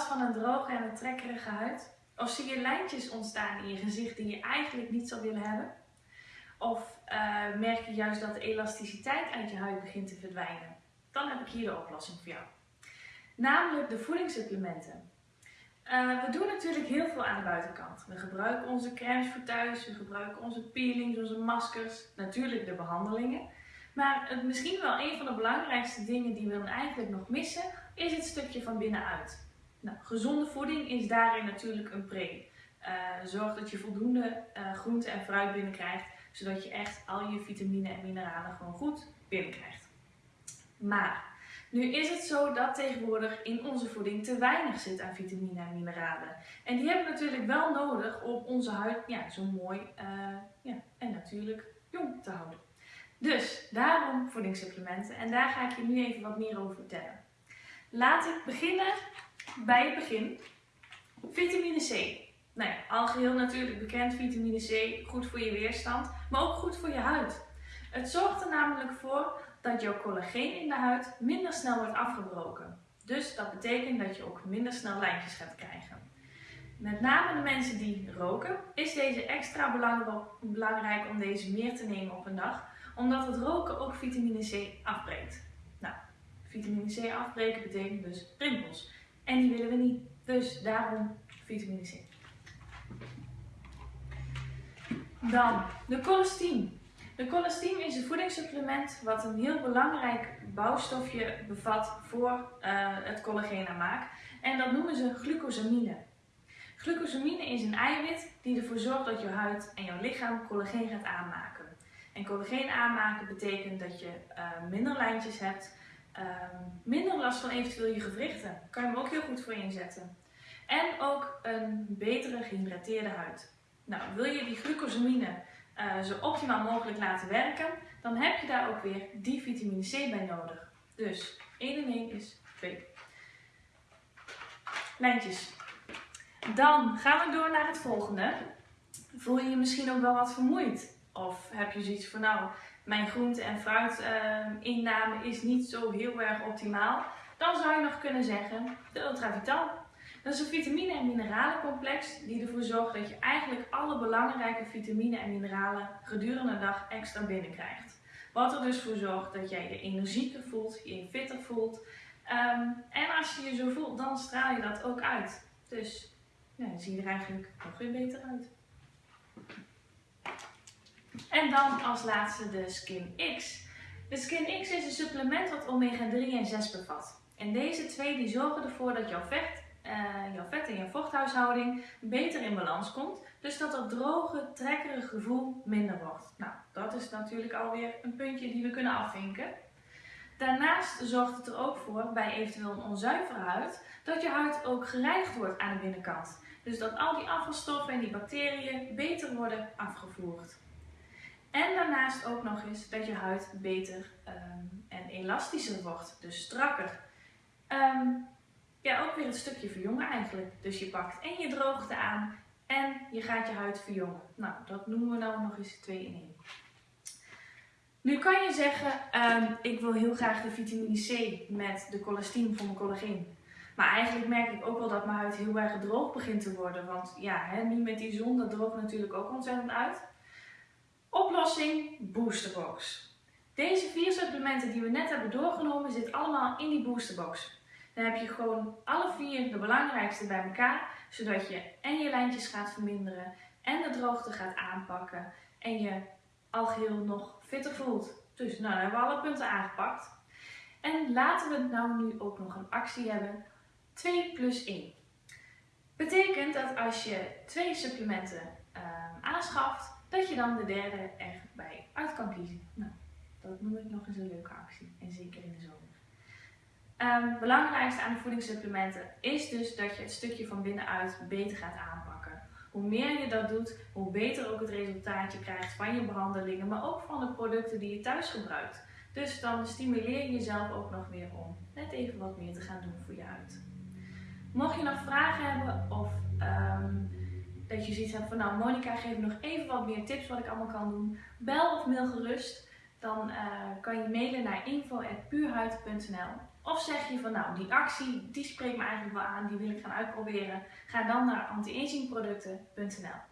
van een droge en een trekkerige huid? Of zie je lijntjes ontstaan in je gezicht die je eigenlijk niet zou willen hebben? Of uh, merk je juist dat de elasticiteit uit je huid begint te verdwijnen? Dan heb ik hier de oplossing voor jou. Namelijk de voedingssupplementen. Uh, we doen natuurlijk heel veel aan de buitenkant. We gebruiken onze crèmes voor thuis, we gebruiken onze peelings, onze maskers, natuurlijk de behandelingen. Maar het, misschien wel een van de belangrijkste dingen die we dan eigenlijk nog missen, is het stukje van binnenuit. Nou, gezonde voeding is daarin natuurlijk een pre. Uh, zorg dat je voldoende uh, groente en fruit binnenkrijgt, zodat je echt al je vitamine en mineralen gewoon goed binnenkrijgt. Maar nu is het zo dat tegenwoordig in onze voeding te weinig zit aan vitamine en mineralen. En die hebben we natuurlijk wel nodig om onze huid ja, zo mooi uh, ja, en natuurlijk jong te houden. Dus daarom voedingssupplementen en daar ga ik je nu even wat meer over vertellen. Laat ik beginnen bij het begin. Vitamine C. Nou ja, al geheel natuurlijk bekend, vitamine C, goed voor je weerstand, maar ook goed voor je huid. Het zorgt er namelijk voor dat jouw collageen in de huid minder snel wordt afgebroken. Dus dat betekent dat je ook minder snel lijntjes gaat krijgen. Met name de mensen die roken, is deze extra belangrijk om deze meer te nemen op een dag, omdat het roken ook vitamine C afbreekt. Nou, vitamine C afbreken betekent dus rimpels. En die willen we niet. Dus daarom vitamine C. Dan de colostine. De colostine is een voedingssupplement wat een heel belangrijk bouwstofje bevat voor uh, het collageenaanmaak. En dat noemen ze glucosamine. Glucosamine is een eiwit die ervoor zorgt dat je huid en jouw lichaam collageen gaat aanmaken. En collageen aanmaken betekent dat je uh, minder lijntjes hebt, uh, minder last van eventueel je gewrichten. Kan je hem ook heel goed voor inzetten. En ook een betere gehydrateerde huid. Nou, wil je die glucosamine uh, zo optimaal mogelijk laten werken, dan heb je daar ook weer die vitamine C bij nodig. Dus 1 en 1 is 2. Lijntjes. Dan gaan we door naar het volgende. Voel je je misschien ook wel wat vermoeid? Of heb je zoiets van nou, mijn groente- en fruitinname is niet zo heel erg optimaal? Dan zou je nog kunnen zeggen de Ultravital. Dat is een vitamine- en mineralencomplex die ervoor zorgt dat je eigenlijk alle belangrijke vitamine en mineralen gedurende de dag extra binnenkrijgt. Wat er dus voor zorgt dat jij je energieker voelt, je fitter voelt. Um, en als je je zo voelt, dan straal je dat ook uit. Dus ja, zie je er eigenlijk nog weer beter uit. En dan als laatste de Skin X. De Skin X is een supplement wat omega 3 en 6 bevat. En deze twee die zorgen ervoor dat jouw vet uh, jouw vet en je vochthuishouding beter in balans komt. Dus dat dat droge, trekkerige gevoel minder wordt. Nou, dat is natuurlijk alweer een puntje die we kunnen afvinken. Daarnaast zorgt het er ook voor, bij eventueel een onzuivere huid, dat je huid ook gereinigd wordt aan de binnenkant. Dus dat al die afvalstoffen en die bacteriën beter worden afgevoerd. En daarnaast ook nog eens dat je huid beter um, en elastischer wordt, dus strakker. Um, ja, ook weer een stukje verjongen eigenlijk. Dus je pakt en je droogte aan en je gaat je huid verjongen. Nou, dat noemen we nou nog eens 2 in 1. Nu kan je zeggen, um, ik wil heel graag de vitamine C met de colestine voor mijn collageen. Maar eigenlijk merk ik ook wel dat mijn huid heel erg droog begint te worden. Want ja, hè, nu met die zon, dat droogt natuurlijk ook ontzettend uit. Oplossing, Boosterbox. Deze vier supplementen die we net hebben doorgenomen zitten allemaal in die Boosterbox. Dan heb je gewoon alle vier de belangrijkste bij elkaar, zodat je en je lijntjes gaat verminderen en de droogte gaat aanpakken en je al geheel nog fitter voelt. Dus nou, hebben we alle punten aangepakt. En laten we nou nu ook nog een actie hebben. 2 plus 1. Betekent dat als je twee supplementen uh, aanschaft, dat je dan de derde erbij uit kan kiezen. Nou, dat noem ik nog eens een leuke actie. En zeker in de zomer. Het belangrijkste aan de voedingssupplementen is dus dat je het stukje van binnenuit beter gaat aanpakken. Hoe meer je dat doet, hoe beter ook het resultaat je krijgt van je behandelingen, maar ook van de producten die je thuis gebruikt. Dus dan stimuleer je jezelf ook nog weer om net even wat meer te gaan doen voor je huid. Mocht je nog vragen hebben of um, dat je zoiets hebt van nou Monika geef nog even wat meer tips wat ik allemaal kan doen, bel of mail gerust. dan uh, kan je mailen naar info.puurhuid.nl. Of zeg je van nou, die actie, die spreekt me eigenlijk wel aan, die wil ik gaan uitproberen. Ga dan naar antiagingproducten.nl.